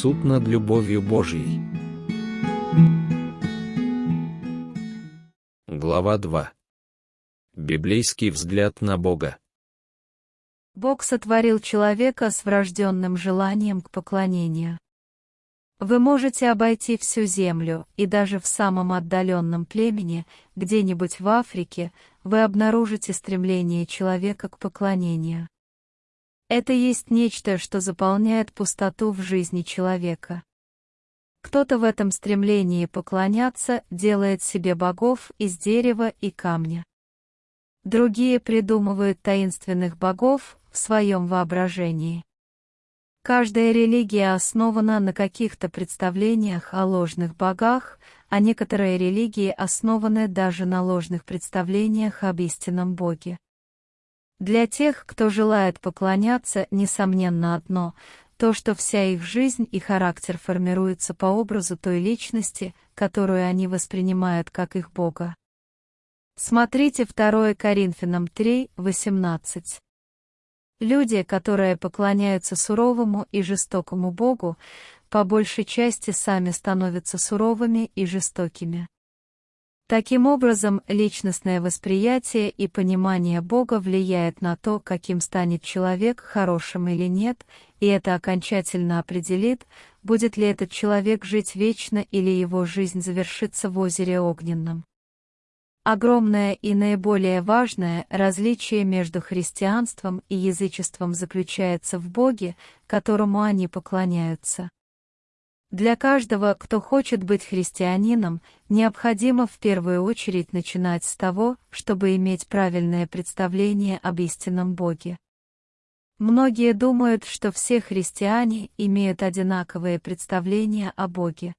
Суд над любовью Божьей. Глава 2. Библейский взгляд на Бога. Бог сотворил человека с врожденным желанием к поклонению. Вы можете обойти всю землю, и даже в самом отдаленном племени, где-нибудь в Африке, вы обнаружите стремление человека к поклонению. Это есть нечто, что заполняет пустоту в жизни человека. Кто-то в этом стремлении поклоняться делает себе богов из дерева и камня. Другие придумывают таинственных богов в своем воображении. Каждая религия основана на каких-то представлениях о ложных богах, а некоторые религии основаны даже на ложных представлениях об истинном Боге. Для тех, кто желает поклоняться, несомненно одно — то, что вся их жизнь и характер формируются по образу той личности, которую они воспринимают как их Бога. Смотрите 2 Коринфянам 3, 18. Люди, которые поклоняются суровому и жестокому Богу, по большей части сами становятся суровыми и жестокими. Таким образом, личностное восприятие и понимание Бога влияет на то, каким станет человек, хорошим или нет, и это окончательно определит, будет ли этот человек жить вечно или его жизнь завершится в озере огненном. Огромное и наиболее важное различие между христианством и язычеством заключается в Боге, которому они поклоняются. Для каждого, кто хочет быть христианином, необходимо в первую очередь начинать с того, чтобы иметь правильное представление об истинном Боге. Многие думают, что все христиане имеют одинаковое представление о Боге.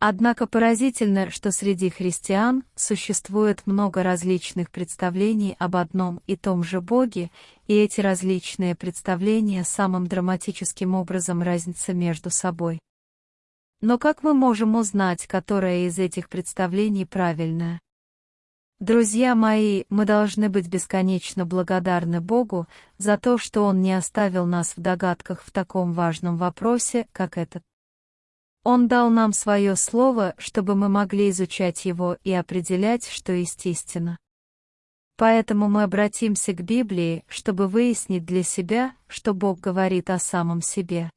Однако поразительно, что среди христиан существует много различных представлений об одном и том же Боге, и эти различные представления самым драматическим образом разнятся между собой. Но как мы можем узнать, которое из этих представлений правильное? Друзья мои, мы должны быть бесконечно благодарны Богу за то, что Он не оставил нас в догадках в таком важном вопросе, как этот. Он дал нам свое слово, чтобы мы могли изучать его и определять, что есть. Поэтому мы обратимся к Библии, чтобы выяснить для себя, что Бог говорит о самом себе.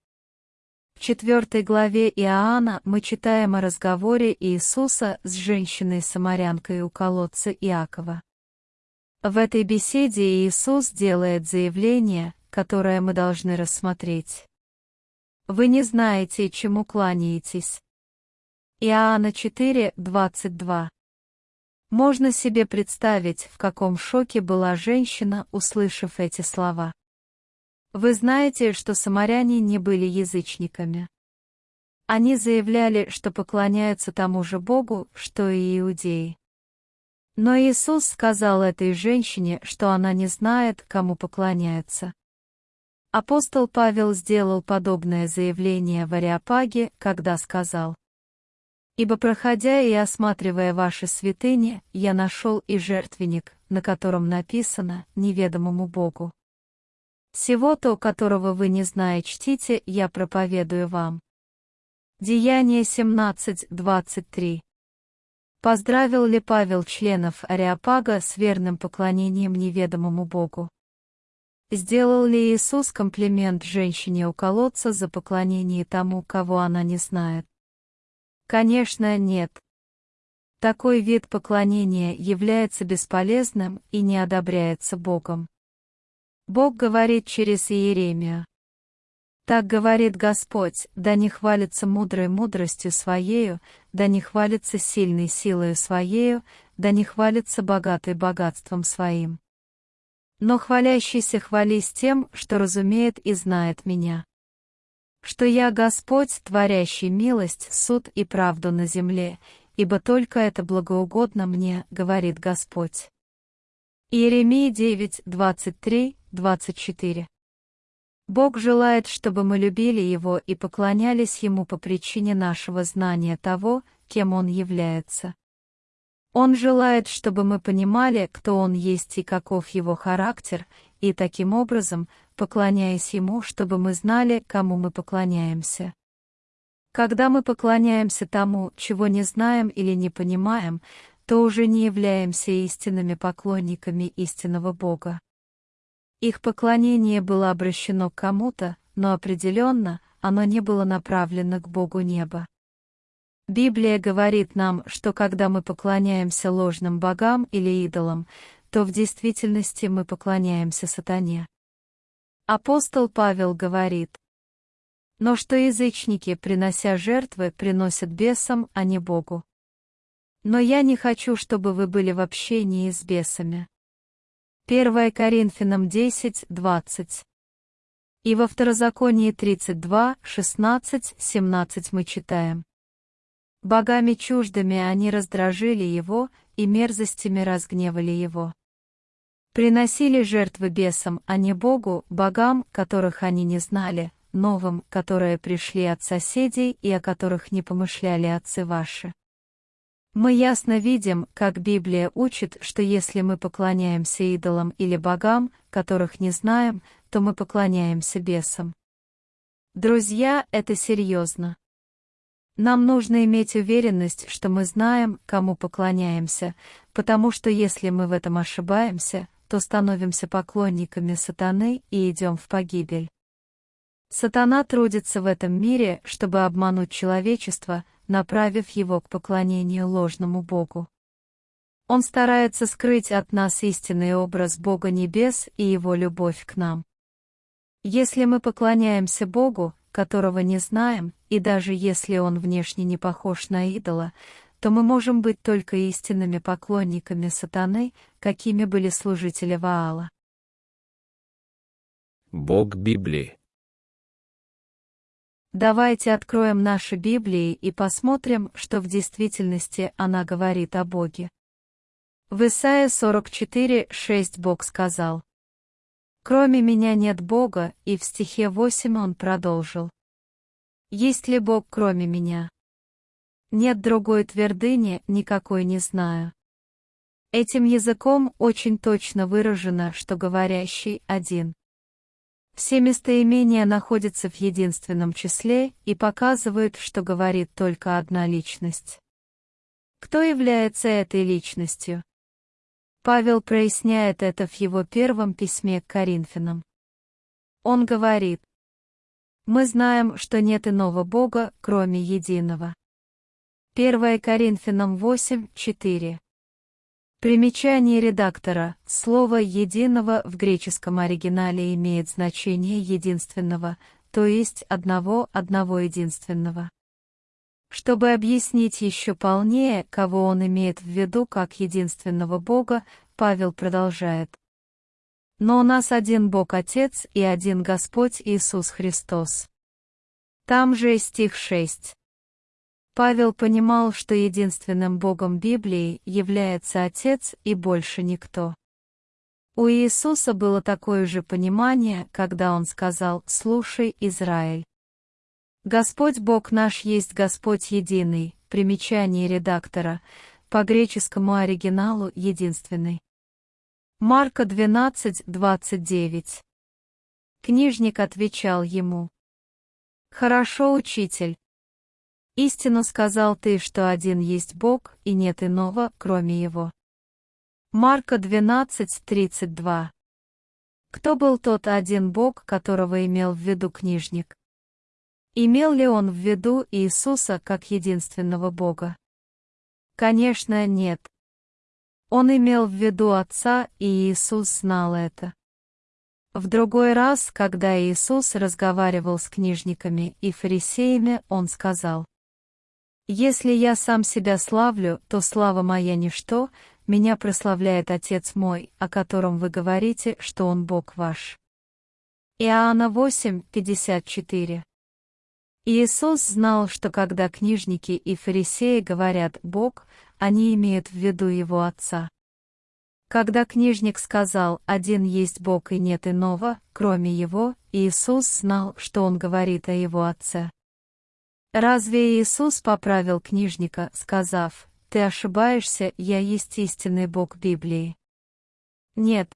В четвертой главе Иоанна мы читаем о разговоре Иисуса с женщиной-самарянкой у колодца Иакова. В этой беседе Иисус делает заявление, которое мы должны рассмотреть. Вы не знаете, чему кланяетесь. Иоанна 4, 22. Можно себе представить, в каком шоке была женщина, услышав эти слова. Вы знаете, что самаряне не были язычниками. Они заявляли, что поклоняются тому же Богу, что и иудеи. Но Иисус сказал этой женщине, что она не знает, кому поклоняется. Апостол Павел сделал подобное заявление в Ариапаге, когда сказал, «Ибо проходя и осматривая ваши святыни, я нашел и жертвенник, на котором написано «неведомому Богу». Всего-то, которого вы не знаете, чтите, я проповедую вам». Деяние 17.23 Поздравил ли Павел членов Ариапага с верным поклонением неведомому Богу? Сделал ли Иисус комплимент женщине у колодца за поклонение тому, кого она не знает? Конечно, нет. Такой вид поклонения является бесполезным и не одобряется Богом. Бог говорит через Иеремию. Так говорит Господь, да не хвалится мудрой мудростью Своею, да не хвалится сильной силою Своею, да не хвалится богатой богатством Своим но хвалящийся хвались тем, что разумеет и знает меня. Что я Господь, творящий милость, суд и правду на земле, ибо только это благоугодно мне, говорит Господь. Иеремия 9, 23, 24 Бог желает, чтобы мы любили Его и поклонялись Ему по причине нашего знания того, кем Он является. Он желает, чтобы мы понимали, кто Он есть и каков Его характер, и таким образом, поклоняясь Ему, чтобы мы знали, кому мы поклоняемся. Когда мы поклоняемся тому, чего не знаем или не понимаем, то уже не являемся истинными поклонниками истинного Бога. Их поклонение было обращено к кому-то, но определенно оно не было направлено к Богу неба. Библия говорит нам, что когда мы поклоняемся ложным богам или идолам, то в действительности мы поклоняемся сатане. Апостол Павел говорит, но что язычники, принося жертвы, приносят бесам, а не Богу. Но я не хочу, чтобы вы были в общении с бесами. 1 Коринфянам 10, 20. И во Второзаконии 32, 16, 17 мы читаем. Богами чуждыми они раздражили его, и мерзостями разгневали его. Приносили жертвы бесам, а не Богу, богам, которых они не знали, новым, которые пришли от соседей и о которых не помышляли отцы ваши. Мы ясно видим, как Библия учит, что если мы поклоняемся идолам или богам, которых не знаем, то мы поклоняемся бесам. Друзья, это серьезно. Нам нужно иметь уверенность, что мы знаем, кому поклоняемся, потому что если мы в этом ошибаемся, то становимся поклонниками сатаны и идем в погибель. Сатана трудится в этом мире, чтобы обмануть человечество, направив его к поклонению ложному Богу. Он старается скрыть от нас истинный образ Бога Небес и Его любовь к нам. Если мы поклоняемся Богу, которого не знаем, и даже если Он внешне не похож на идола, то мы можем быть только истинными поклонниками сатаны, какими были служители Ваала. Бог Библии Давайте откроем наши Библии и посмотрим, что в действительности она говорит о Боге. В Исаия 44, 6 Бог сказал. «Кроме меня нет Бога», и в стихе 8 он продолжил. «Есть ли Бог кроме меня?» Нет другой твердыни, никакой не знаю. Этим языком очень точно выражено, что говорящий один. Все местоимения находятся в единственном числе и показывают, что говорит только одна личность. Кто является этой личностью? Павел проясняет это в его первом письме к Коринфянам. Он говорит, «Мы знаем, что нет иного Бога, кроме единого». 1 Коринфянам 8, 4. Примечание редактора. Слово «единого» в греческом оригинале имеет значение единственного, то есть одного, одного единственного. Чтобы объяснить еще полнее, кого он имеет в виду как единственного Бога, Павел продолжает. Но у нас один Бог Отец и один Господь Иисус Христос. Там же стих 6. Павел понимал, что единственным Богом Библии является Отец и больше никто. У Иисуса было такое же понимание, когда Он сказал «Слушай, Израиль». Господь Бог наш есть Господь единый, примечание редактора, по греческому оригиналу единственный. Марка 12, 29. Книжник отвечал ему. «Хорошо, учитель, Истину сказал ты, что один есть Бог, и нет иного, кроме Его. Марка 12:32. Кто был тот один Бог, которого имел в виду книжник? Имел ли он в виду Иисуса как единственного Бога? Конечно, нет. Он имел в виду Отца, и Иисус знал это. В другой раз, когда Иисус разговаривал с книжниками и фарисеями, Он сказал, если я сам себя славлю, то слава моя ничто, меня прославляет Отец мой, о котором вы говорите, что Он Бог ваш. Иоанна 8, 54. Иисус знал, что когда книжники и фарисеи говорят «Бог», они имеют в виду Его Отца. Когда книжник сказал «Один есть Бог и нет иного, кроме Его», Иисус знал, что он говорит о Его Отце. Разве Иисус поправил книжника, сказав, «Ты ошибаешься, я есть истинный Бог Библии»? Нет.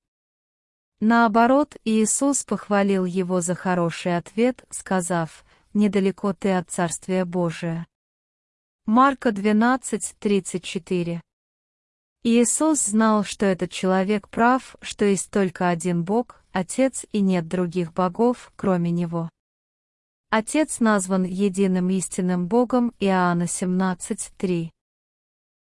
Наоборот, Иисус похвалил его за хороший ответ, сказав, недалеко ты от Царствия Божия. Марка 12, 34 Иисус знал, что этот человек прав, что есть только один Бог, Отец и нет других богов, кроме Него. Отец назван единым истинным Богом Иоанна 17.3.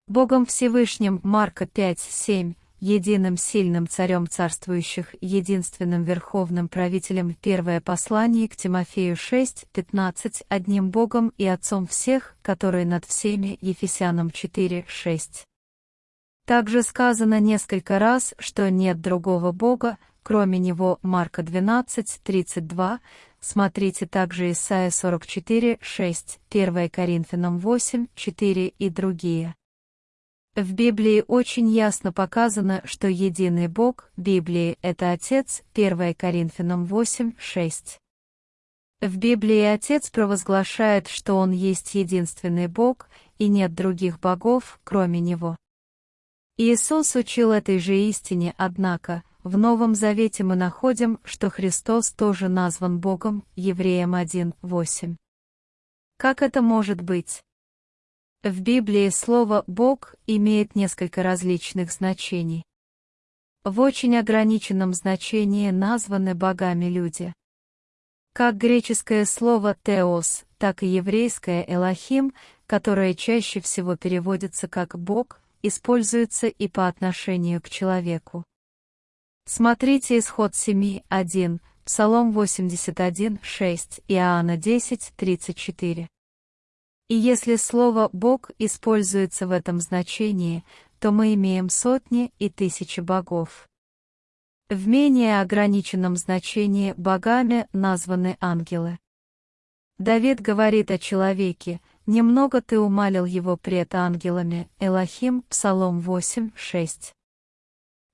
Богом Всевышним Марка 5.7, единым сильным царем царствующих, единственным верховным правителем Первое послание к Тимофею 6.15, одним Богом и Отцом всех, который над всеми Ефесянам 4.6. Также сказано несколько раз, что нет другого Бога, кроме Него Марка 12, 32, смотрите также Исайя 44, 6, 1 Коринфянам 8, 4 и другие. В Библии очень ясно показано, что единый Бог Библии — это Отец, 1 Коринфянам 8, 6. В Библии Отец провозглашает, что Он есть единственный Бог, и нет других богов, кроме Него. Иисус учил этой же истине, однако, в Новом Завете мы находим, что Христос тоже назван Богом, Евреям 1:8. Как это может быть? В Библии слово «Бог» имеет несколько различных значений. В очень ограниченном значении названы богами люди. Как греческое слово «теос», так и еврейское «элохим», которое чаще всего переводится как «бог», используется и по отношению к человеку. Смотрите исход 7.1, Псалом 81.6, Иоанна 10.34. И если слово «бог» используется в этом значении, то мы имеем сотни и тысячи богов. В менее ограниченном значении богами названы ангелы. Давид говорит о человеке, Немного ты умалил его пред ангелами, Элохим, Псалом 8, 6.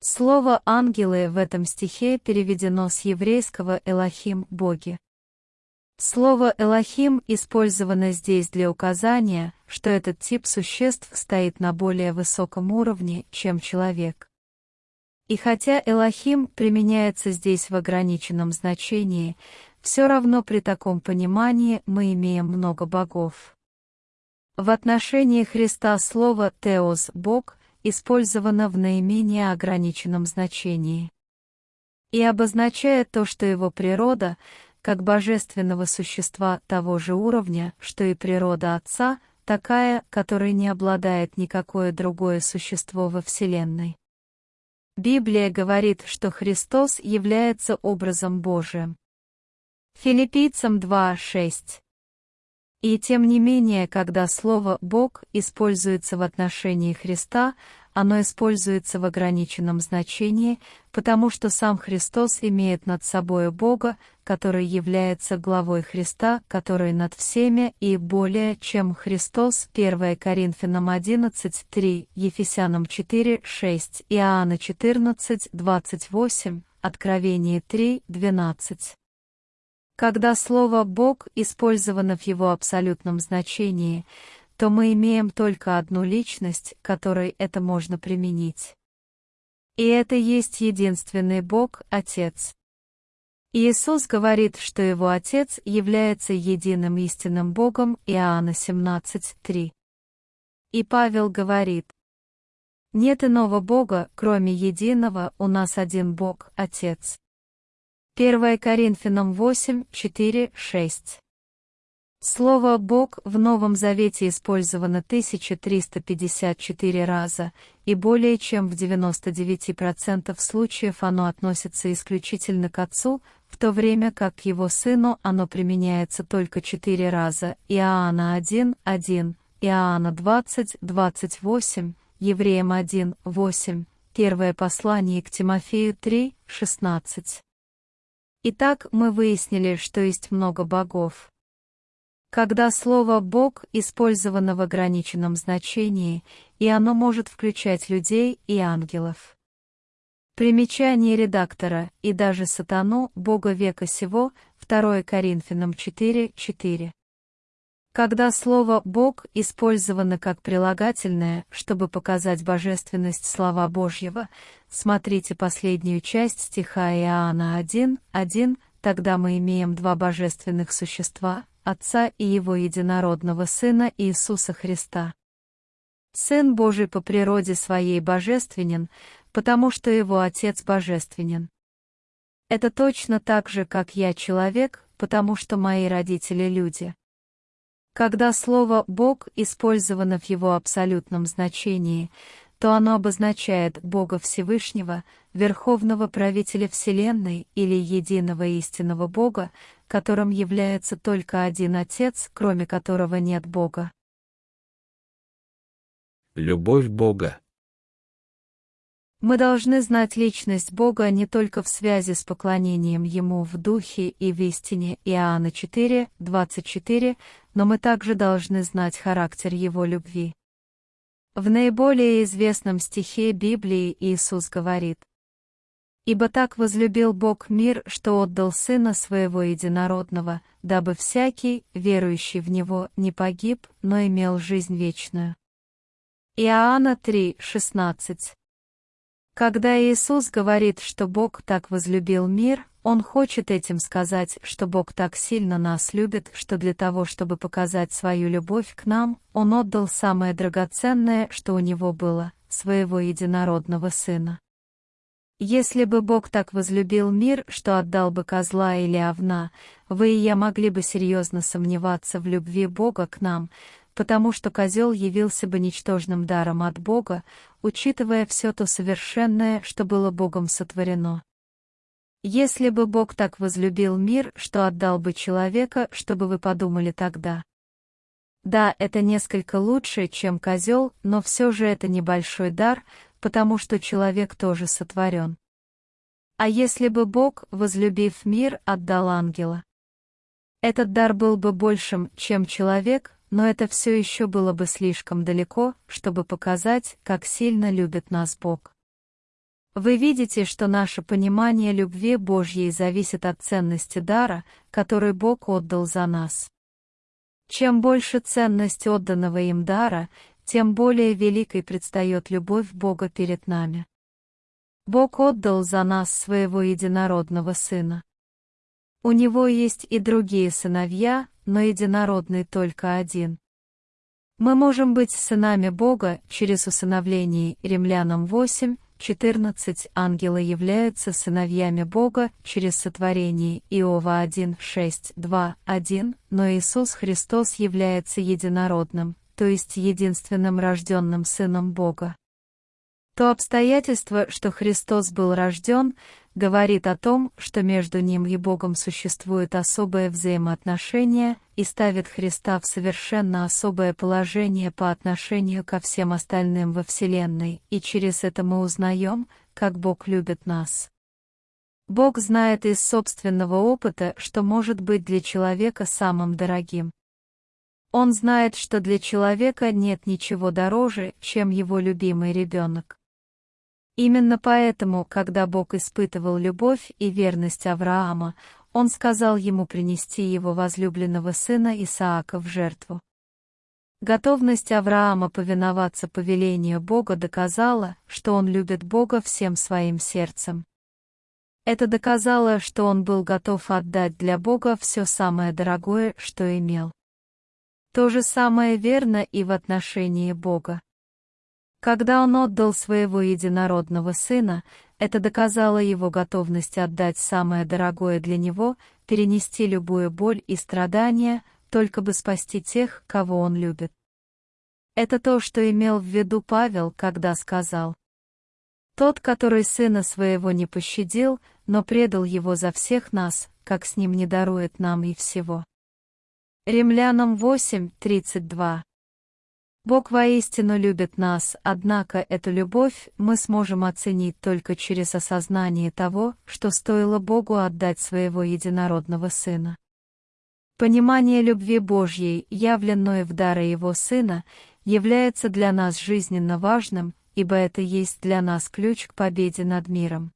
Слово «ангелы» в этом стихе переведено с еврейского «элохим» — «боги». Слово «элохим» использовано здесь для указания, что этот тип существ стоит на более высоком уровне, чем человек. И хотя «элохим» применяется здесь в ограниченном значении, все равно при таком понимании мы имеем много богов. В отношении Христа слово «теос» — «Бог» использовано в наименее ограниченном значении. И обозначает то, что его природа, как божественного существа того же уровня, что и природа Отца, такая, которой не обладает никакое другое существо во Вселенной. Библия говорит, что Христос является образом Божиим. Филиппийцам 2.6 и тем не менее, когда слово «Бог» используется в отношении Христа, оно используется в ограниченном значении, потому что сам Христос имеет над собой Бога, который является главой Христа, который над всеми и более, чем Христос, 1 Коринфянам 11, 3, Ефесянам 4, 6, Иоанна 14, 28, Откровение 3, 12. Когда слово «Бог» использовано в его абсолютном значении, то мы имеем только одну личность, которой это можно применить. И это есть единственный Бог, Отец. Иисус говорит, что его Отец является единым истинным Богом Иоанна 17.3. И Павел говорит, «Нет иного Бога, кроме единого, у нас один Бог, Отец». 1 Коринфянам 8, 4, 6. Слово «Бог» в Новом Завете использовано 1354 раза, и более чем в 99% случаев оно относится исключительно к Отцу, в то время как к Его Сыну оно применяется только 4 раза, Иоанна 1, 1, Иоанна 20, 28, Евреям 1, 8, Первое послание к Тимофею 3, 16. Итак, мы выяснили, что есть много богов. Когда слово «бог» использовано в ограниченном значении, и оно может включать людей и ангелов. Примечание редактора и даже сатану, бога века сего, 2 Коринфянам 4, 4. Когда слово «Бог» использовано как прилагательное, чтобы показать божественность слова Божьего, смотрите последнюю часть стиха Иоанна 1, 1, тогда мы имеем два божественных существа, Отца и Его единородного Сына Иисуса Христа. Сын Божий по природе своей божественен, потому что Его Отец божественен. Это точно так же, как я человек, потому что мои родители люди. Когда слово «Бог» использовано в его абсолютном значении, то оно обозначает Бога Всевышнего, Верховного Правителя Вселенной или Единого Истинного Бога, которым является только один Отец, кроме которого нет Бога. Любовь Бога. Мы должны знать личность Бога не только в связи с поклонением Ему в Духе и в истине Иоанна 4, 24, но мы также должны знать характер Его любви. В наиболее известном стихе Библии Иисус говорит, «Ибо так возлюбил Бог мир, что отдал Сына Своего Единородного, дабы всякий, верующий в Него, не погиб, но имел жизнь вечную». Иоанна 3, 16 когда Иисус говорит, что Бог так возлюбил мир, Он хочет этим сказать, что Бог так сильно нас любит, что для того, чтобы показать свою любовь к нам, Он отдал самое драгоценное, что у Него было, своего единородного Сына. Если бы Бог так возлюбил мир, что отдал бы козла или овна, вы и я могли бы серьезно сомневаться в любви Бога к нам, потому что козел явился бы ничтожным даром от Бога, учитывая все то совершенное, что было Богом сотворено. Если бы Бог так возлюбил мир, что отдал бы человека, чтобы вы подумали тогда. Да, это несколько лучше, чем козел, но все же это небольшой дар, потому что человек тоже сотворен. А если бы Бог, возлюбив мир, отдал ангела? Этот дар был бы большим, чем человек, но это все еще было бы слишком далеко, чтобы показать, как сильно любит нас Бог. Вы видите, что наше понимание любви Божьей зависит от ценности дара, который Бог отдал за нас. Чем больше ценность отданного им дара, тем более великой предстает любовь Бога перед нами. Бог отдал за нас своего единородного Сына. У Него есть и другие сыновья, но единородный только один. Мы можем быть сынами Бога через усыновление Римлянам 8, 14 ангелы являются сыновьями Бога через сотворение Иова 1, 6, 2, 1, но Иисус Христос является единородным, то есть единственным рожденным Сыном Бога. То обстоятельство, что Христос был рожден, говорит о том, что между ним и Богом существует особое взаимоотношение и ставит Христа в совершенно особое положение по отношению ко всем остальным во Вселенной, и через это мы узнаем, как Бог любит нас. Бог знает из собственного опыта, что может быть для человека самым дорогим. Он знает, что для человека нет ничего дороже, чем его любимый ребенок. Именно поэтому, когда Бог испытывал любовь и верность Авраама, он сказал ему принести его возлюбленного сына Исаака в жертву. Готовность Авраама повиноваться повелению Бога доказала, что он любит Бога всем своим сердцем. Это доказало, что он был готов отдать для Бога все самое дорогое, что имел. То же самое верно и в отношении Бога. Когда он отдал своего единородного сына, это доказало его готовность отдать самое дорогое для него, перенести любую боль и страдания, только бы спасти тех, кого он любит. Это то, что имел в виду Павел, когда сказал, «Тот, который сына своего не пощадил, но предал его за всех нас, как с ним не дарует нам и всего». Римлянам 8, 32 Бог воистину любит нас, однако эту любовь мы сможем оценить только через осознание того, что стоило Богу отдать своего единородного Сына. Понимание любви Божьей, явленной в дары Его Сына, является для нас жизненно важным, ибо это есть для нас ключ к победе над миром.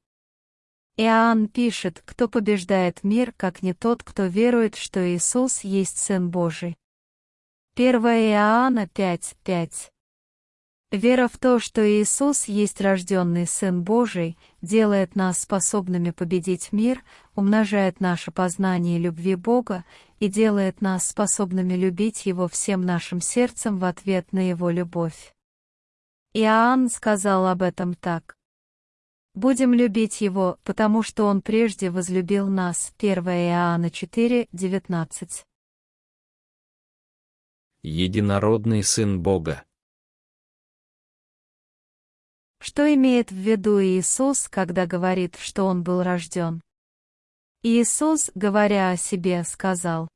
Иоанн пишет, кто побеждает мир, как не тот, кто верует, что Иисус есть Сын Божий. 1 Иоанна 5, 5. Вера в то, что Иисус есть рожденный Сын Божий, делает нас способными победить мир, умножает наше познание любви Бога и делает нас способными любить Его всем нашим сердцем в ответ на Его любовь. Иоанн сказал об этом так. Будем любить Его, потому что Он прежде возлюбил нас. 1 Иоанна 4, 19. Единородный Сын Бога. Что имеет в виду Иисус, когда говорит, что Он был рожден? Иисус, говоря о себе, сказал,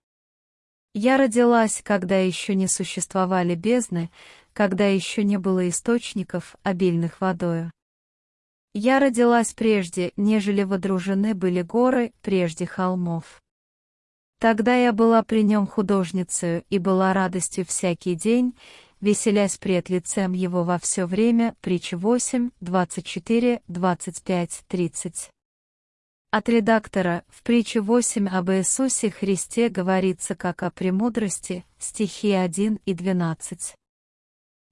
«Я родилась, когда еще не существовали бездны, когда еще не было источников, обильных водою. Я родилась прежде, нежели водружены были горы, прежде холмов. Тогда я была при нем художницей и была радостью всякий день, веселясь пред лицем его во все время, притча 8, 24, 25, 30. От редактора в притче 8 об Иисусе Христе говорится как о премудрости, стихи 1 и 12.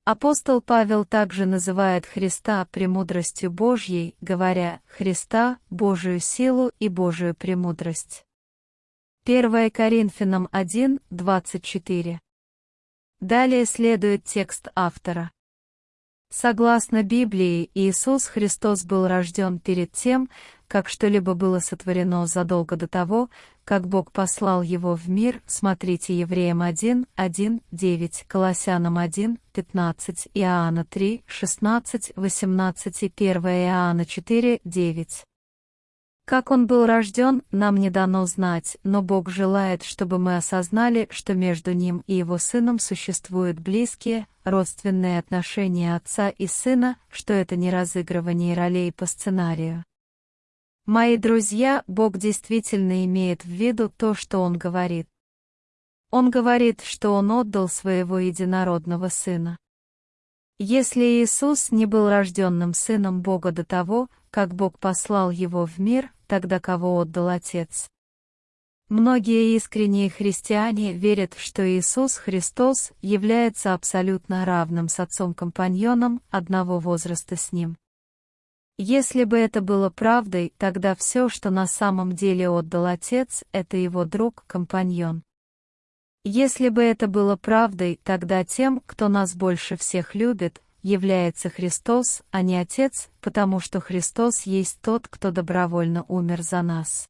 Апостол Павел также называет Христа премудростью Божьей, говоря «Христа, Божию силу и Божию премудрость». 1 Коринфянам 1, 24. Далее следует текст автора. Согласно Библии, Иисус Христос был рожден перед тем, как что-либо было сотворено задолго до того, как Бог послал его в мир, смотрите Евреям 1, 1, 9, Колоссянам 1, 15, Иоанна 3, 16, 18 и 1 Иоанна 4, 9. Как он был рожден, нам не дано знать, но Бог желает, чтобы мы осознали, что между ним и его сыном существуют близкие, родственные отношения отца и сына, что это не разыгрывание ролей по сценарию. Мои друзья, Бог действительно имеет в виду то, что Он говорит. Он говорит, что Он отдал своего единородного Сына. Если Иисус не был рожденным Сыном Бога до того, как Бог послал Его в мир, тогда кого отдал Отец? Многие искренние христиане верят, что Иисус Христос является абсолютно равным с Отцом-компаньоном одного возраста с Ним. Если бы это было правдой, тогда все, что на самом деле отдал Отец, это его друг-компаньон. Если бы это было правдой, тогда тем, кто нас больше всех любит, является Христос, а не Отец, потому что Христос есть тот, кто добровольно умер за нас.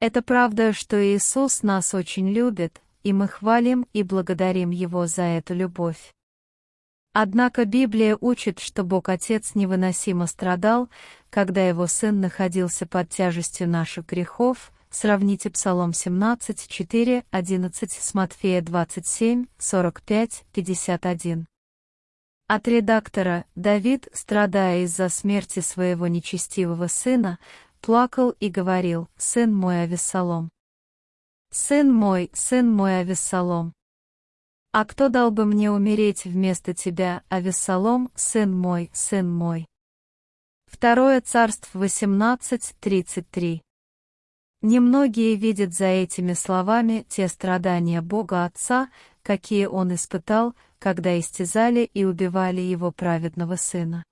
Это правда, что Иисус нас очень любит, и мы хвалим и благодарим Его за эту любовь. Однако Библия учит, что Бог Отец невыносимо страдал, когда Его Сын находился под тяжестью наших грехов, сравните Псалом 17, 4, 11 с Матфея 27, 45, 51. От редактора Давид, страдая из-за смерти своего нечестивого сына, плакал и говорил «Сын мой Авессалом». «Сын мой, сын мой Авессалом». А кто дал бы мне умереть вместо тебя, Авессалом, сын мой, сын мой? Второе царство 18.33 Немногие видят за этими словами те страдания Бога Отца, какие Он испытал, когда истязали и убивали Его праведного Сына.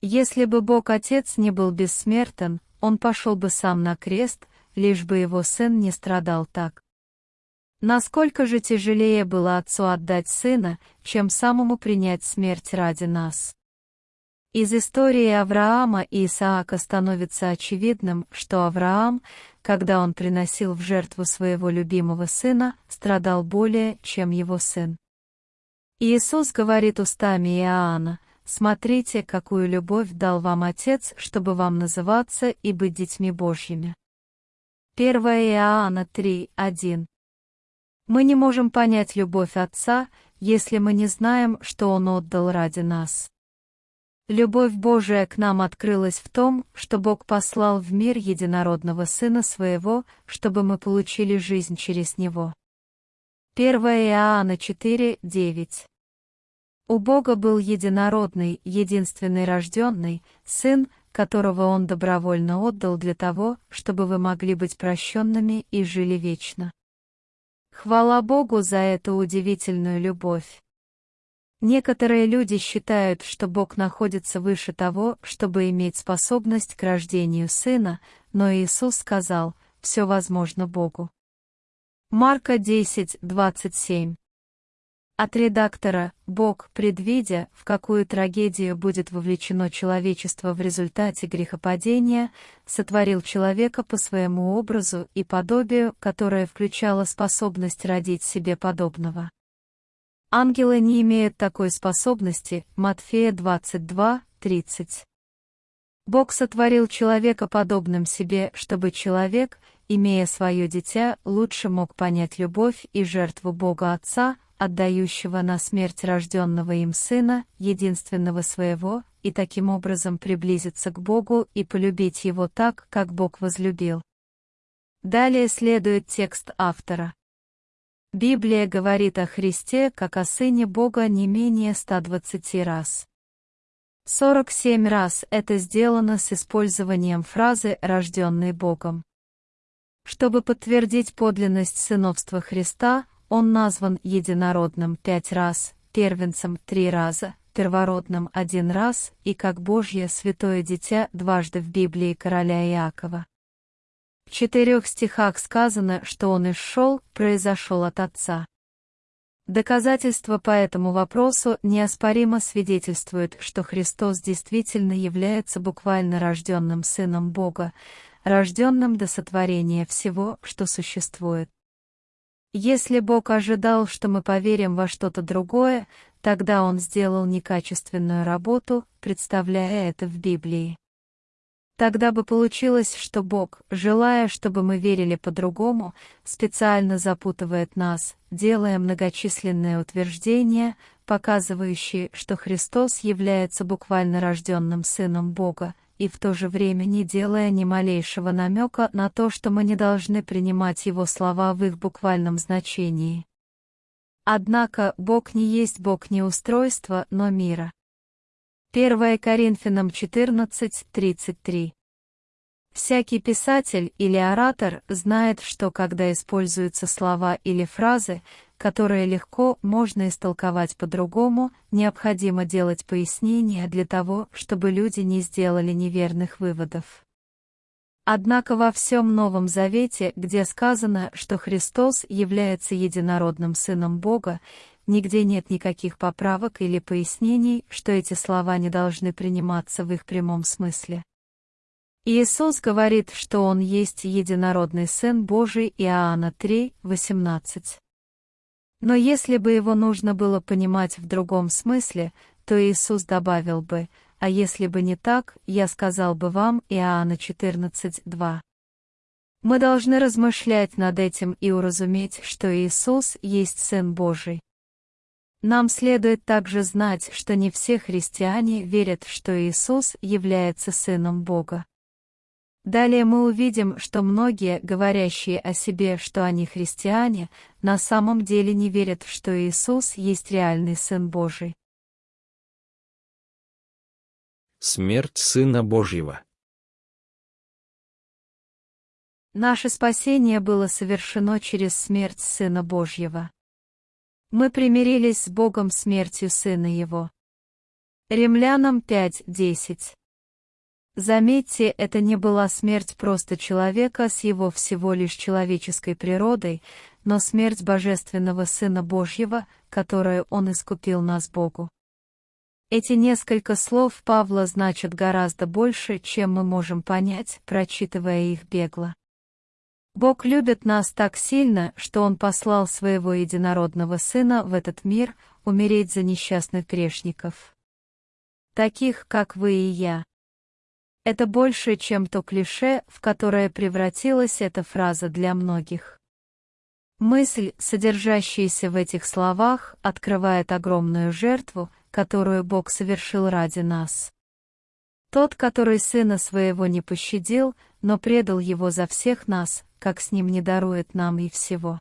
Если бы Бог Отец не был бессмертен, Он пошел бы сам на крест, лишь бы Его Сын не страдал так. Насколько же тяжелее было отцу отдать сына, чем самому принять смерть ради нас. Из истории Авраама и Исаака становится очевидным, что Авраам, когда он приносил в жертву своего любимого сына, страдал более, чем его сын. Иисус говорит устами Иоанна, «Смотрите, какую любовь дал вам Отец, чтобы вам называться и быть детьми Божьими». 1 Иоанна 3, 1 мы не можем понять любовь Отца, если мы не знаем, что Он отдал ради нас. Любовь Божия к нам открылась в том, что Бог послал в мир единородного Сына Своего, чтобы мы получили жизнь через Него. 1 Иоанна 4, 9 У Бога был единородный, единственный рожденный, Сын, которого Он добровольно отдал для того, чтобы вы могли быть прощенными и жили вечно. Хвала Богу за эту удивительную любовь. Некоторые люди считают, что Бог находится выше того, чтобы иметь способность к рождению сына, но Иисус сказал, все возможно Богу. Марка 10, 27 От редактора «Бог, предвидя, в какую трагедию будет вовлечено человечество в результате грехопадения, сотворил человека по своему образу и подобию, которое включало способность родить себе подобного. Ангелы не имеют такой способности, Матфея 22, 30. Бог сотворил человека подобным себе, чтобы человек, имея свое дитя, лучше мог понять любовь и жертву Бога Отца, отдающего на смерть рожденного им Сына, единственного своего, и таким образом приблизиться к Богу и полюбить Его так, как Бог возлюбил. Далее следует текст автора. Библия говорит о Христе как о Сыне Бога не менее 120 раз. 47 раз это сделано с использованием фразы «рожденный Богом». Чтобы подтвердить подлинность сыновства Христа, он назван единородным пять раз, первенцем три раза, первородным один раз и как Божье святое дитя дважды в Библии короля Иакова. В четырех стихах сказано, что он исшел, произошел от Отца. Доказательства по этому вопросу неоспоримо свидетельствуют, что Христос действительно является буквально рожденным Сыном Бога, рожденным до сотворения всего, что существует. Если Бог ожидал, что мы поверим во что-то другое, тогда Он сделал некачественную работу, представляя это в Библии. Тогда бы получилось, что Бог, желая, чтобы мы верили по-другому, специально запутывает нас, делая многочисленные утверждения, показывающие, что Христос является буквально рожденным Сыном Бога, и в то же время не делая ни малейшего намека на то, что мы не должны принимать Его слова в их буквальном значении. Однако Бог не есть Бог не устройства, но мира. 1 Коринфянам 14:33. Всякий писатель или оратор знает, что когда используются слова или фразы, которые легко можно истолковать по-другому, необходимо делать пояснения для того, чтобы люди не сделали неверных выводов. Однако во всем Новом Завете, где сказано, что Христос является единородным Сыном Бога, Нигде нет никаких поправок или пояснений, что эти слова не должны приниматься в их прямом смысле. Иисус говорит, что Он есть единородный Сын Божий Иоанна 3, 18. Но если бы его нужно было понимать в другом смысле, то Иисус добавил бы, а если бы не так, я сказал бы вам Иоанна 14, 2. Мы должны размышлять над этим и уразуметь, что Иисус есть Сын Божий. Нам следует также знать, что не все христиане верят, что Иисус является Сыном Бога. Далее мы увидим, что многие, говорящие о себе, что они христиане, на самом деле не верят, что Иисус есть реальный Сын Божий. Смерть Сына Божьего Наше спасение было совершено через смерть Сына Божьего. Мы примирились с Богом смертью Сына Его. Римлянам 5.10 Заметьте, это не была смерть просто человека с его всего лишь человеческой природой, но смерть Божественного Сына Божьего, которую Он искупил нас Богу. Эти несколько слов Павла значат гораздо больше, чем мы можем понять, прочитывая их бегло. Бог любит нас так сильно, что Он послал Своего Единородного Сына в этот мир умереть за несчастных грешников. Таких, как вы и я. Это больше, чем то клише, в которое превратилась эта фраза для многих. Мысль, содержащаяся в этих словах, открывает огромную жертву, которую Бог совершил ради нас. Тот, который сына своего не пощадил, но предал его за всех нас, как с ним не дарует нам и всего.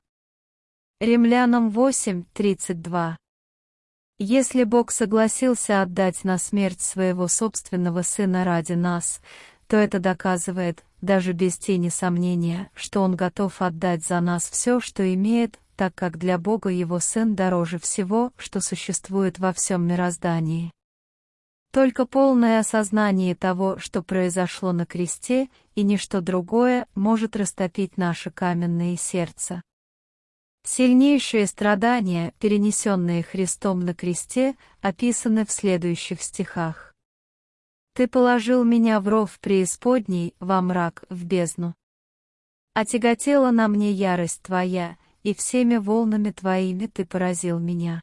Римлянам 8:32. Если Бог согласился отдать на смерть своего собственного Сына ради нас, то это доказывает, даже без тени сомнения, что Он готов отдать за нас все, что имеет, так как для Бога Его Сын дороже всего, что существует во всем мироздании. Только полное осознание того, что произошло на кресте, и ничто другое, может растопить наше каменное сердце. Сильнейшие страдания, перенесенные Христом на кресте, описаны в следующих стихах. «Ты положил меня в ров преисподней, во мрак, в бездну. Отяготела на мне ярость Твоя, и всеми волнами Твоими Ты поразил меня».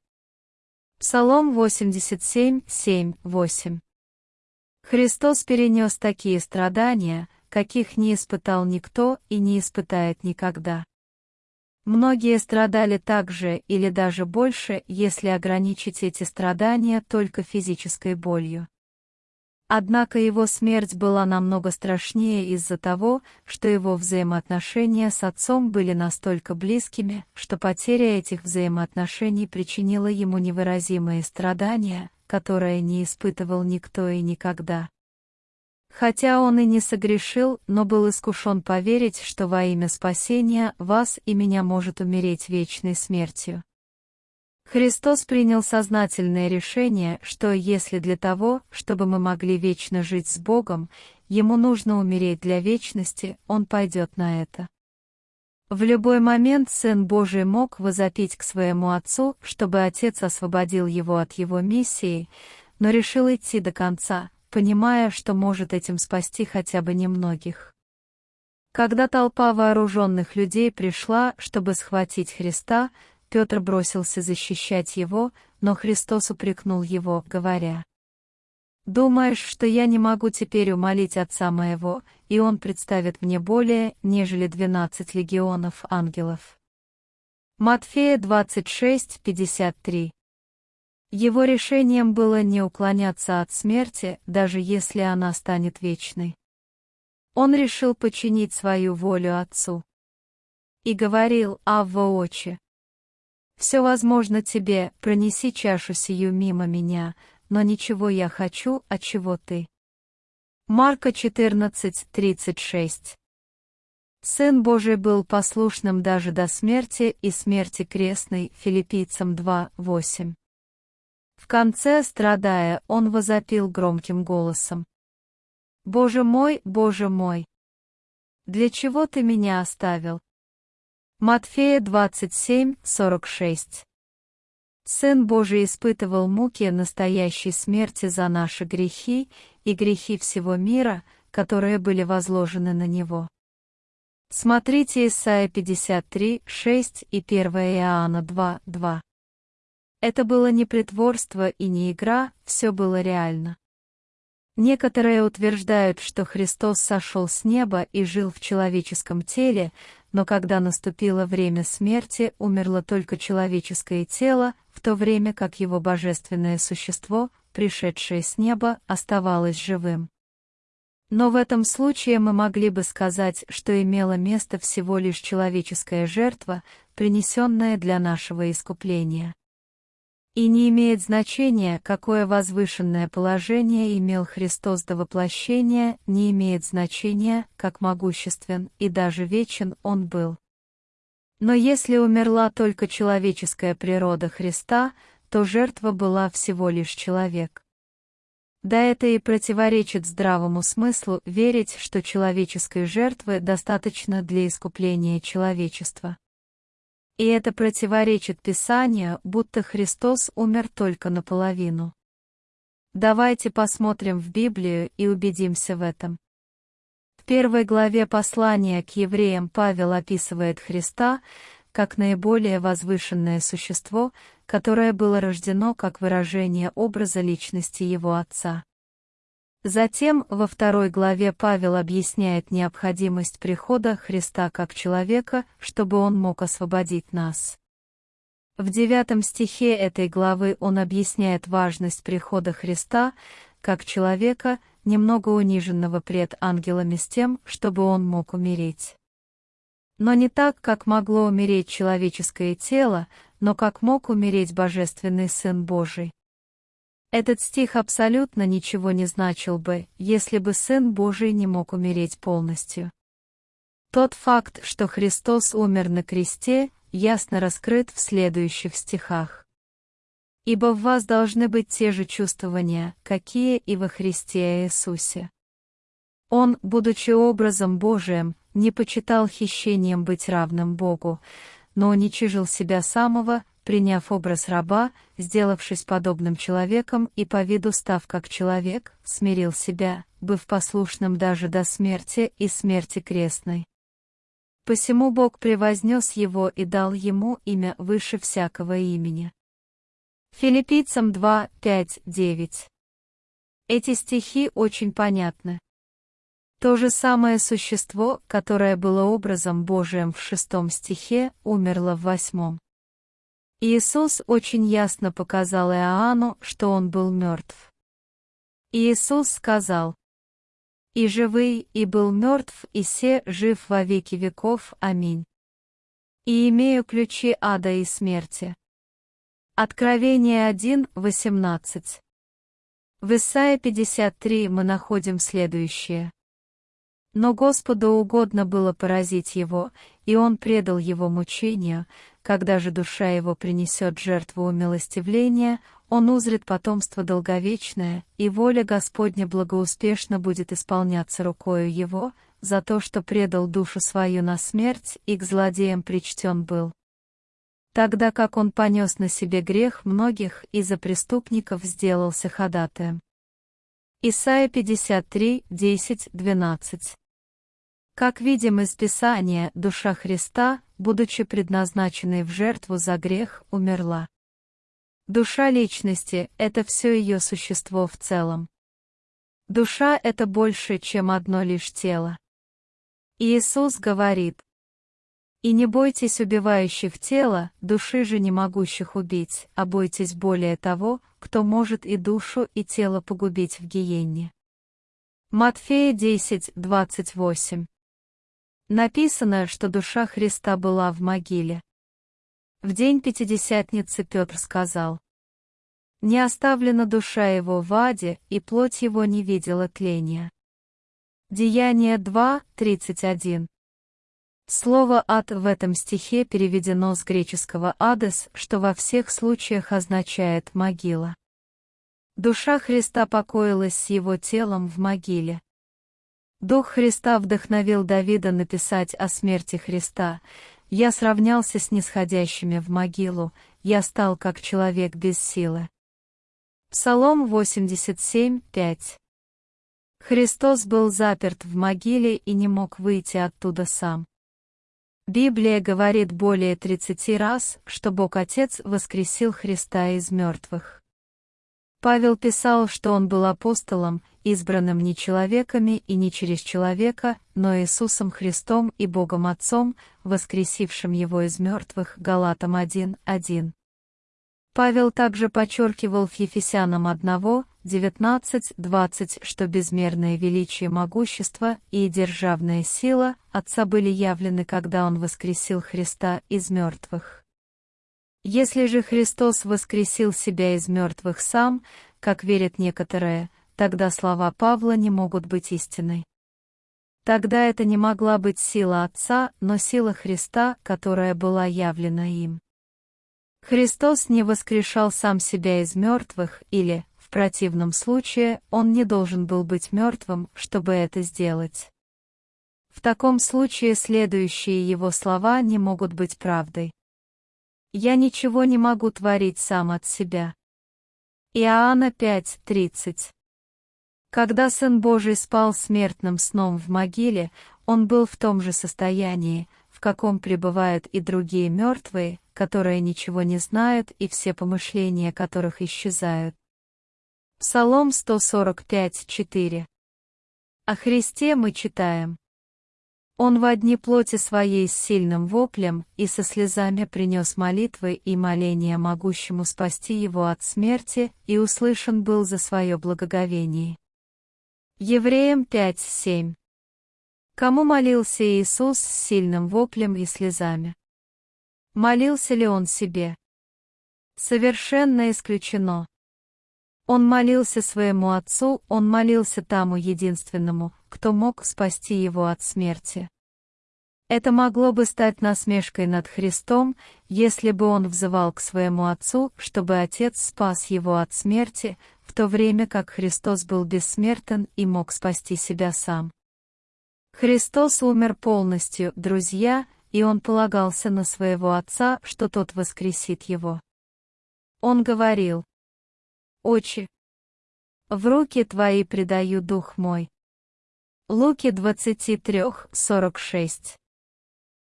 Псалом 87, 7, 8. Христос перенес такие страдания, каких не испытал никто и не испытает никогда. Многие страдали так же или даже больше, если ограничить эти страдания только физической болью. Однако его смерть была намного страшнее из-за того, что его взаимоотношения с отцом были настолько близкими, что потеря этих взаимоотношений причинила ему невыразимые страдания, которые не испытывал никто и никогда. Хотя он и не согрешил, но был искушен поверить, что во имя спасения вас и меня может умереть вечной смертью. Христос принял сознательное решение, что если для того, чтобы мы могли вечно жить с Богом, Ему нужно умереть для вечности, Он пойдет на это. В любой момент Сын Божий мог возопить к своему Отцу, чтобы Отец освободил его от его миссии, но решил идти до конца, понимая, что может этим спасти хотя бы немногих. Когда толпа вооруженных людей пришла, чтобы схватить Христа, Петр бросился защищать его, но Христос упрекнул его, говоря, «Думаешь, что я не могу теперь умолить Отца моего, и Он представит мне более, нежели двенадцать легионов ангелов?» Матфея 26, 53 его решением было не уклоняться от смерти, даже если она станет вечной. Он решил подчинить свою волю Отцу. И говорил Авва Очи. «Все возможно тебе, пронеси чашу сию мимо меня, но ничего я хочу, от чего ты». Марка 14:36. Сын Божий был послушным даже до смерти и смерти крестной, филиппийцам 2:8. В конце, страдая, он возопил громким голосом. «Боже мой, Боже мой! Для чего ты меня оставил?» Матфея 27, 46 Сын Божий испытывал муки настоящей смерти за наши грехи и грехи всего мира, которые были возложены на Него. Смотрите Исайя 53, 6 и 1 Иоанна 2, 2. Это было не притворство и не игра, все было реально. Некоторые утверждают, что Христос сошел с неба и жил в человеческом теле, но когда наступило время смерти, умерло только человеческое тело, в то время как его божественное существо, пришедшее с неба, оставалось живым. Но в этом случае мы могли бы сказать, что имела место всего лишь человеческая жертва, принесенная для нашего искупления. И не имеет значения, какое возвышенное положение имел Христос до воплощения, не имеет значения, как могуществен и даже вечен Он был. Но если умерла только человеческая природа Христа, то жертва была всего лишь человек. Да это и противоречит здравому смыслу верить, что человеческой жертвы достаточно для искупления человечества. И это противоречит Писанию, будто Христос умер только наполовину. Давайте посмотрим в Библию и убедимся в этом. В первой главе послания к евреям Павел описывает Христа как наиболее возвышенное существо, которое было рождено как выражение образа личности его Отца. Затем, во второй главе Павел объясняет необходимость прихода Христа как человека, чтобы он мог освободить нас. В девятом стихе этой главы он объясняет важность прихода Христа как человека, немного униженного пред ангелами с тем, чтобы он мог умереть. Но не так, как могло умереть человеческое тело, но как мог умереть Божественный Сын Божий. Этот стих абсолютно ничего не значил бы, если бы Сын Божий не мог умереть полностью. Тот факт, что Христос умер на кресте, ясно раскрыт в следующих стихах. Ибо в вас должны быть те же чувствования, какие и во Христе Иисусе. Он, будучи образом Божиим, не почитал хищением быть равным Богу, но уничижил себя самого, приняв образ раба, сделавшись подобным человеком и по виду став как человек, смирил себя, быв послушным даже до смерти и смерти крестной. Посему Бог превознес его и дал ему имя выше всякого имени. Филиппийцам 2, 5, 9. Эти стихи очень понятны. То же самое существо, которое было образом Божиим в шестом стихе, умерло в восьмом. Иисус очень ясно показал Иоанну, что он был мертв. Иисус сказал, «И живый, и был мертв, и се жив во веки веков. Аминь. И имею ключи ада и смерти». Откровение 1, 18. В Исаия 53 мы находим следующее. Но Господу угодно было поразить его, и он предал его мучению, когда же душа его принесет жертву умилостивления, он узрит потомство долговечное, и воля Господня благоуспешно будет исполняться рукою его, за то, что предал душу свою на смерть и к злодеям причтен был. Тогда как он понес на себе грех многих и за преступников сделался ходатаем. Исайя 53, 10, 12 как видим из Писания, душа Христа, будучи предназначенной в жертву за грех, умерла. Душа личности — это все ее существо в целом. Душа — это больше, чем одно лишь тело. Иисус говорит, «И не бойтесь убивающих тело, души же не могущих убить, а бойтесь более того, кто может и душу, и тело погубить в гиенне». Матфея 10, 28 Написано, что душа Христа была в могиле. В день Пятидесятницы Петр сказал, «Не оставлена душа его в аде, и плоть его не видела тления». Деяние 2, 31. Слово «ад» в этом стихе переведено с греческого «адес», что во всех случаях означает «могила». Душа Христа покоилась с его телом в могиле. Дух Христа вдохновил Давида написать о смерти Христа. «Я сравнялся с нисходящими в могилу, я стал как человек без силы». Псалом 87, 5 Христос был заперт в могиле и не мог выйти оттуда сам. Библия говорит более 30 раз, что Бог Отец воскресил Христа из мертвых. Павел писал, что он был апостолом, избранным не человеками и не через человека, но Иисусом Христом и Богом Отцом, воскресившим его из мертвых, Галатам 1.1. Павел также подчеркивал в Ефесянам 1, 19, 20, что безмерное величие могущества и державная сила Отца были явлены, когда Он воскресил Христа из мертвых. Если же Христос воскресил себя из мертвых сам, как верят некоторые, тогда слова Павла не могут быть истиной. Тогда это не могла быть сила Отца, но сила Христа, которая была явлена им. Христос не воскрешал сам себя из мертвых, или, в противном случае, он не должен был быть мертвым, чтобы это сделать. В таком случае следующие его слова не могут быть правдой. Я ничего не могу творить сам от себя. Иоанна 5:30. Когда Сын Божий спал смертным сном в могиле, он был в том же состоянии, в каком пребывают и другие мертвые, которые ничего не знают и все помышления которых исчезают. Псалом 145:4. О Христе мы читаем. Он в одни плоти своей с сильным воплем и со слезами принес молитвы и моления могущему спасти его от смерти, и услышан был за свое благоговение. Евреям 5.7 Кому молился Иисус с сильным воплем и слезами? Молился ли он себе? Совершенно исключено. Он молился своему Отцу, он молился тому единственному, кто мог спасти его от смерти. Это могло бы стать насмешкой над Христом, если бы он взывал к своему Отцу, чтобы Отец спас его от смерти, в то время как Христос был бессмертен и мог спасти себя сам. Христос умер полностью, друзья, и он полагался на своего Отца, что тот воскресит его. Он говорил, «Отче, в руки Твои предаю дух мой». Луки 23:46.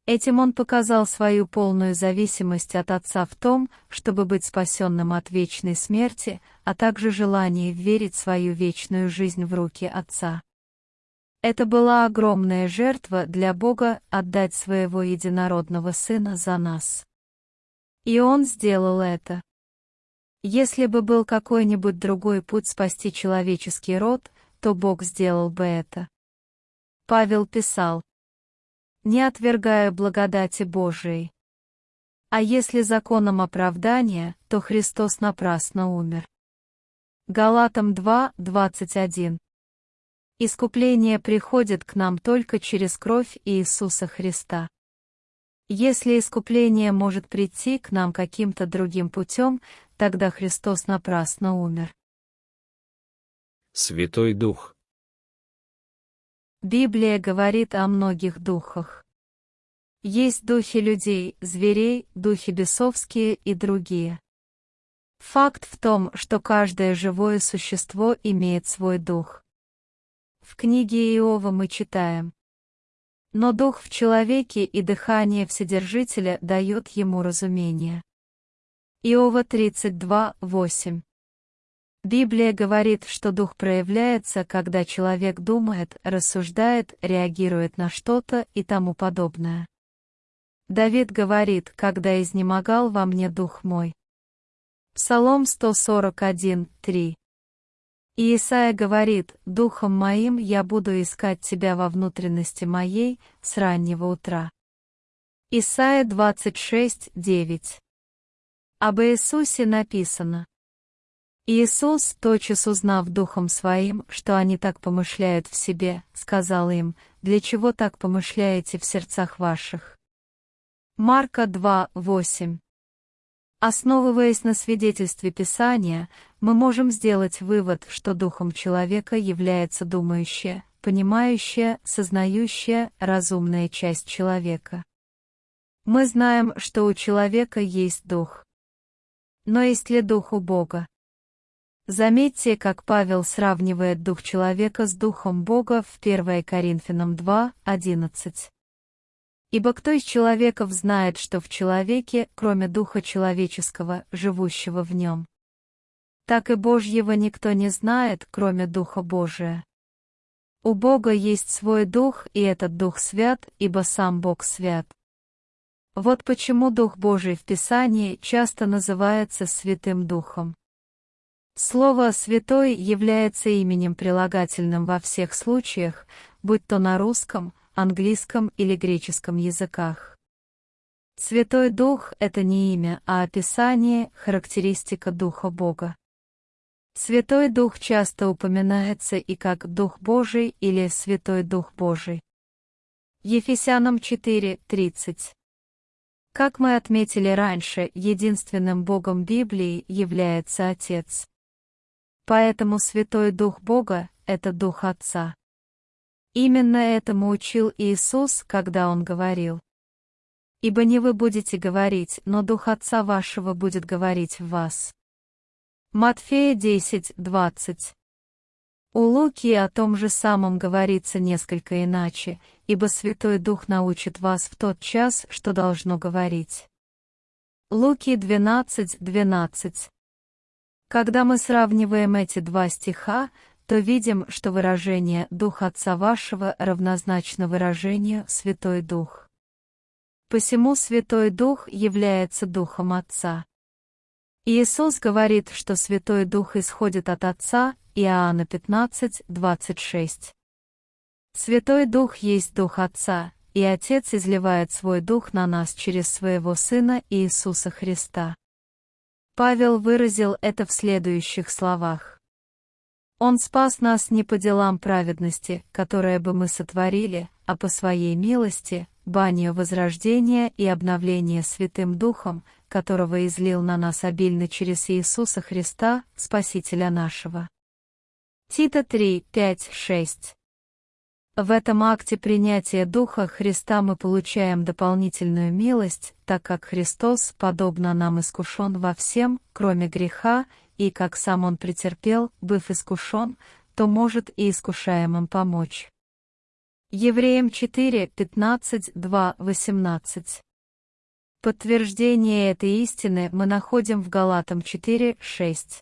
Этим он показал свою полную зависимость от Отца в том, чтобы быть спасенным от вечной смерти, а также желание верить свою вечную жизнь в руки Отца. Это была огромная жертва для Бога отдать своего единородного Сына за нас. И Он сделал это. Если бы был какой-нибудь другой путь спасти человеческий род, то Бог сделал бы это. Павел писал, «Не отвергая благодати Божией». А если законом оправдания, то Христос напрасно умер. Галатам 2, 21. Искупление приходит к нам только через кровь Иисуса Христа. Если искупление может прийти к нам каким-то другим путем, тогда Христос напрасно умер. Святой Дух. Библия говорит о многих духах. Есть духи людей, зверей, духи бесовские и другие. Факт в том, что каждое живое существо имеет свой дух. В книге Иова мы читаем. Но дух в человеке и дыхание Вседержителя дает ему разумение. Иова 32, 8. Библия говорит, что дух проявляется, когда человек думает, рассуждает, реагирует на что-то и тому подобное. Давид говорит, когда изнемогал во мне дух мой. Псалом 141, 3. И Исаия говорит, «Духом моим я буду искать тебя во внутренности моей с раннего утра». Исайя 26, 9. Об Иисусе написано, Иисус, тотчас узнав духом своим, что они так помышляют в себе, сказал им, «Для чего так помышляете в сердцах ваших?» Марка 2, 8 Основываясь на свидетельстве Писания, мы можем сделать вывод, что духом человека является думающая, понимающая, сознающая, разумная часть человека. Мы знаем, что у человека есть дух. Но есть ли дух у Бога? Заметьте, как Павел сравнивает дух человека с духом Бога в 1 Коринфянам 2, 11. Ибо кто из человеков знает, что в человеке, кроме духа человеческого, живущего в нем? Так и Божьего никто не знает, кроме Духа Божия. У Бога есть свой Дух, и этот Дух свят, ибо сам Бог свят. Вот почему Дух Божий в Писании часто называется Святым Духом. Слово «святой» является именем прилагательным во всех случаях, будь то на русском, английском или греческом языках. Святой Дух — это не имя, а описание, характеристика Духа Бога. Святой Дух часто упоминается и как Дух Божий или Святой Дух Божий. Ефесянам 4:30. Как мы отметили раньше, единственным Богом Библии является Отец. Поэтому Святой Дух Бога — это Дух Отца. Именно этому учил Иисус, когда Он говорил. «Ибо не вы будете говорить, но Дух Отца вашего будет говорить в вас». Матфея 10, 20. У Луки о том же самом говорится несколько иначе, ибо Святой Дух научит вас в тот час, что должно говорить. Луки 12, 12. Когда мы сравниваем эти два стиха, то видим, что выражение «Дух Отца вашего» равнозначно выражению «Святой Дух». Посему Святой Дух является Духом Отца. Иисус говорит, что Святой Дух исходит от Отца, Иоанна 15, 26. Святой Дух есть Дух Отца, и Отец изливает свой Дух на нас через своего Сына Иисуса Христа. Павел выразил это в следующих словах. Он спас нас не по делам праведности, которые бы мы сотворили, а по своей милости, банию возрождения и обновления Святым Духом, которого излил на нас обильно через Иисуса Христа, Спасителя нашего. Тита 3, 5, 6 в этом акте принятия Духа Христа мы получаем дополнительную милость, так как Христос, подобно нам, искушен во всем, кроме греха, и как сам Он претерпел, быв искушен, то может и искушаемым помочь. Евреям 4, 15, 2, 18 Подтверждение этой истины мы находим в Галатам 4, 6.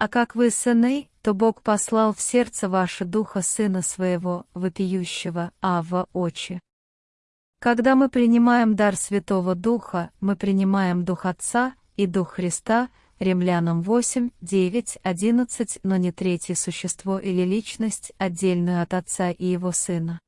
А как вы сыны, то Бог послал в сердце ваше духа Сына Своего, вопиющего, Ава очи. Когда мы принимаем дар Святого Духа, мы принимаем Дух Отца и Дух Христа, Римлянам 8, 9, 11, но не третье существо или личность, отдельную от Отца и Его Сына.